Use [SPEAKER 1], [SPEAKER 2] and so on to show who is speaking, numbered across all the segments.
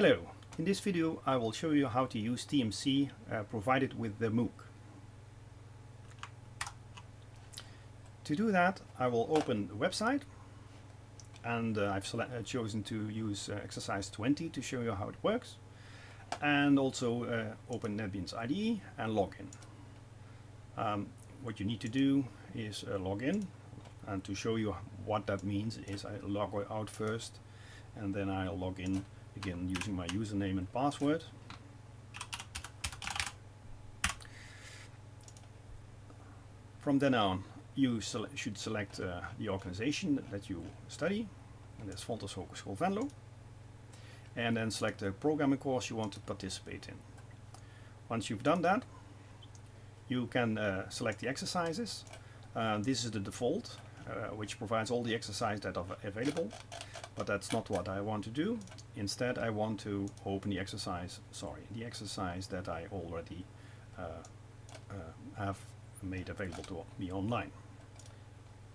[SPEAKER 1] Hello, in this video I will show you how to use TMC uh, provided with the MOOC. To do that I will open the website and uh, I've uh, chosen to use uh, exercise 20 to show you how it works and also uh, open NetBeans IDE and log in. Um, what you need to do is uh, log in and to show you what that means is I log out first and then I'll log in again using my username and password. From then on you sele should select uh, the organization that you study and that's Fontys Hogeschool Venlo and then select the programming course you want to participate in. Once you've done that you can uh, select the exercises. Uh, this is the default uh, which provides all the exercises that are available but that's not what I want to do. Instead I want to open the exercise, sorry, the exercise that I already uh, uh, have made available to me online.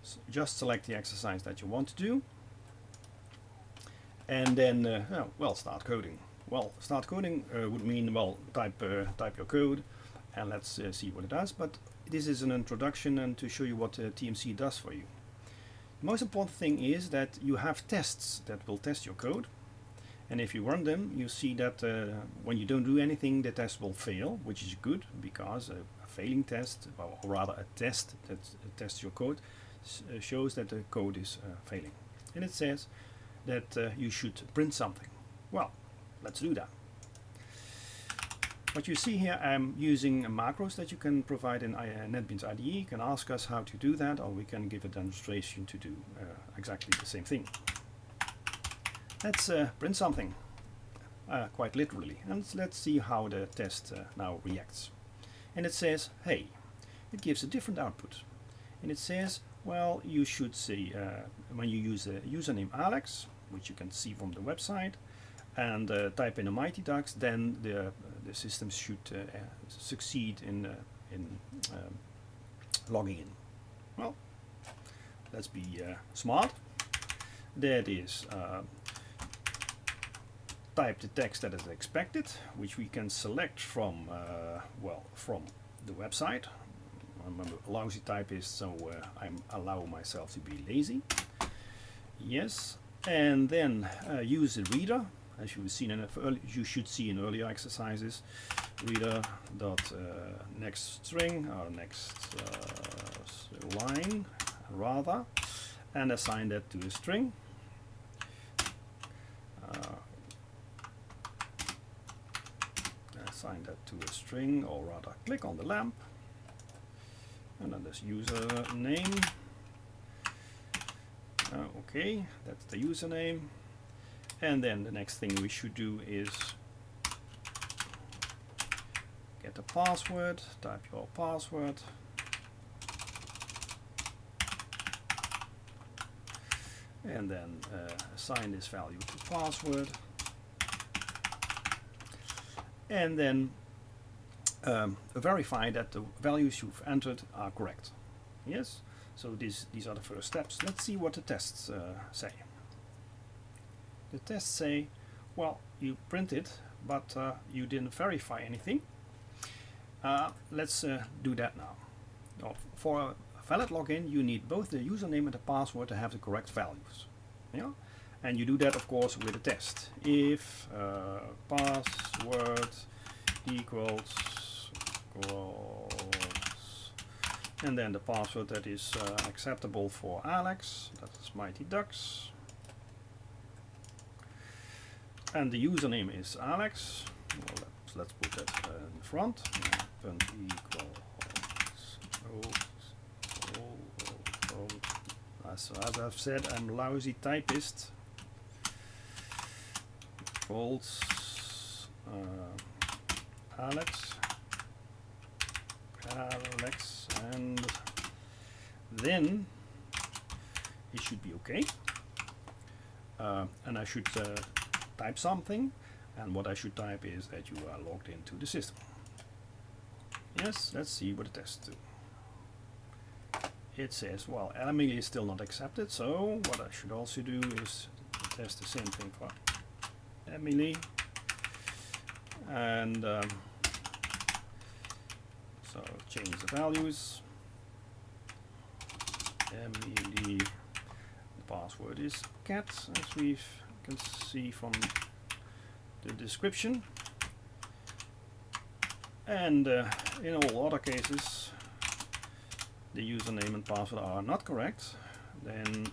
[SPEAKER 1] So just select the exercise that you want to do and then, uh, oh, well, start coding. Well, start coding uh, would mean, well, type, uh, type your code and let's uh, see what it does, but this is an introduction and to show you what TMC does for you most important thing is that you have tests that will test your code. And if you run them you see that uh, when you don't do anything the test will fail which is good because a, a failing test or rather a test that tests your code uh, shows that the code is uh, failing. And it says that uh, you should print something. Well let's do that what you see here, I'm using macros that you can provide in uh, NetBeans IDE. You can ask us how to do that, or we can give a demonstration to do uh, exactly the same thing. Let's uh, print something, uh, quite literally, and let's see how the test uh, now reacts. And it says, hey, it gives a different output. And it says, well, you should see, uh, when you use the username Alex, which you can see from the website, and type in a Mighty Ducks, then the, the system should uh, succeed in, uh, in um, logging in. Well, let's be smart. There That is type the text that is expected, which we can select from, uh, well, from the website. I'm a lousy typist, so uh, I allow myself to be lazy. Yes, and then uh, use the reader as you've seen in early, you should see in earlier exercises reader dot uh, next string or next uh, line rather and assign that to a string. Uh, assign that to a string or rather click on the lamp and then this user name uh, okay that's the username and then the next thing we should do is get a password, type your password. And then uh, assign this value to password. And then um, verify that the values you've entered are correct. Yes? So these, these are the first steps. Let's see what the tests uh, say the tests say, well, you printed, but uh, you didn't verify anything. Uh, let's uh, do that now. For a valid login, you need both the username and the password to have the correct values. Yeah? And you do that, of course, with a test. If uh, password equals, equals, and then the password that is uh, acceptable for Alex, that is Mighty Ducks, and the username is Alex. Well, let's, let's put that uh, in front. Print equals as, as I've said, I'm lousy typist. Equals uh, Alex, Alex, and then it should be okay. Uh, and I should uh, type something and what I should type is that you are logged into the system. Yes, let's see what it test do. It says, well, Emily is still not accepted, so what I should also do is test the same thing for Emily. and um, so change the values Emily, the password is cat as we can see from the description. And uh, in all other cases the username and password are not correct then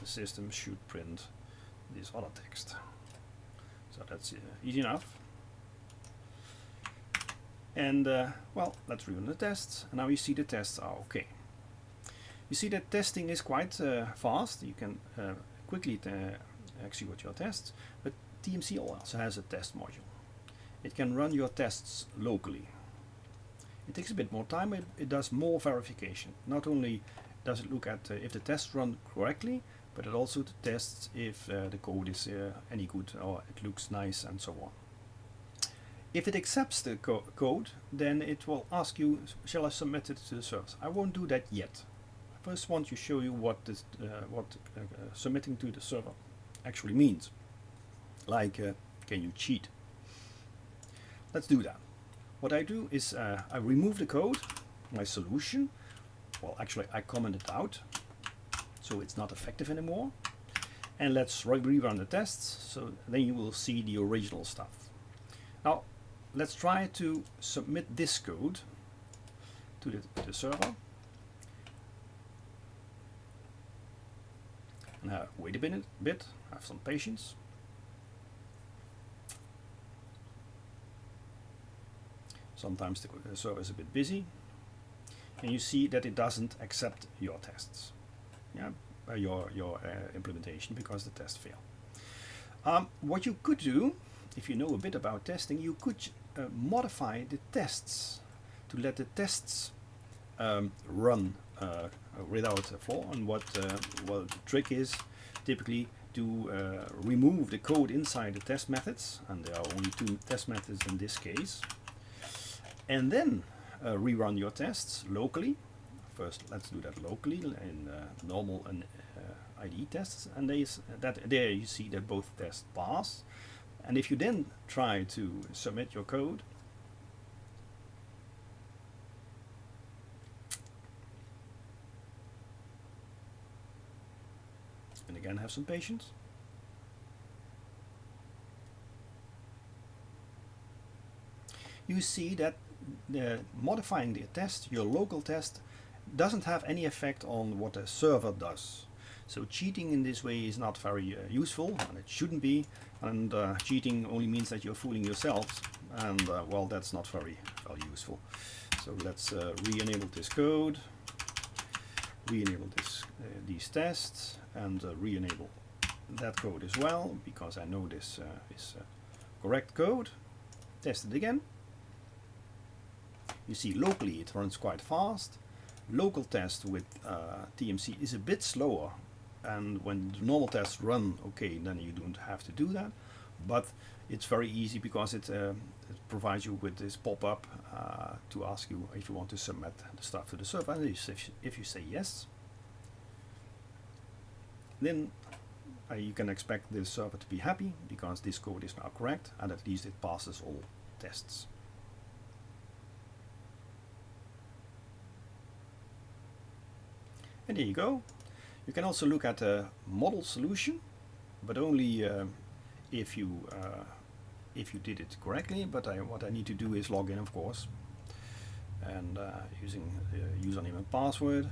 [SPEAKER 1] the system should print this other text. So that's uh, easy enough. And uh, well let's run the tests. And now you see the tests are okay. You see that testing is quite uh, fast. You can uh, quickly uh, execute your tests but TMC also has a test module it can run your tests locally it takes a bit more time it, it does more verification not only does it look at uh, if the tests run correctly but it also tests if uh, the code is any good or it looks nice and so on if it accepts the co code, then it will ask you, shall I submit it to the service? I won't do that yet. I first want to show you what this, uh, what uh, uh, submitting to the server actually means. Like, uh, can you cheat? Let's do that. What I do is uh, I remove the code, my solution. Well, actually, I comment it out, so it's not effective anymore. And let's rerun the tests, so then you will see the original stuff. Now, let's try to submit this code to the, to the server. Now wait a bit, bit, have some patience. Sometimes the server is a bit busy and you see that it doesn't accept your tests, yeah, uh, your, your uh, implementation because the tests fail. Um, what you could do, if you know a bit about testing, you could uh, modify the tests to let the tests um, run uh, without a flaw. And what uh, well the trick is typically to uh, remove the code inside the test methods, and there are only two test methods in this case, and then uh, rerun your tests locally. First, let's do that locally in normal and IDE tests, and they, that there you see that both tests pass and if you then try to submit your code, again have some patience, you see that the modifying the test, your local test, doesn't have any effect on what the server does. So cheating in this way is not very uh, useful, and it shouldn't be. And uh, cheating only means that you're fooling yourselves, and uh, well, that's not very, very useful. So let's uh, re-enable this code, re-enable this uh, these tests, and uh, re-enable that code as well, because I know this is correct code. Test it again. You see locally it runs quite fast. Local test with TMC is a bit slower and when the normal tests run okay then you don't have to do that but it's very easy because it, uh, it provides you with this pop-up uh, to ask you if you want to submit the stuff to the server and if you say yes then uh, you can expect the server to be happy because this code is now correct and at least it passes all tests and there you go you can also look at a model solution, but only uh, if you uh, if you did it correctly. But I, what I need to do is log in, of course, and uh, using username and password.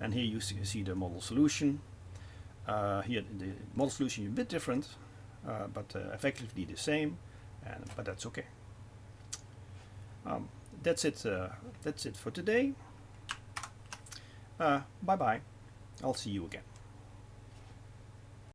[SPEAKER 1] And here you see, see the model solution. Uh, here the model solution is a bit different, uh, but uh, effectively the same. And but that's okay. Um, that's it. that's it for today. bye bye. I'll see you again.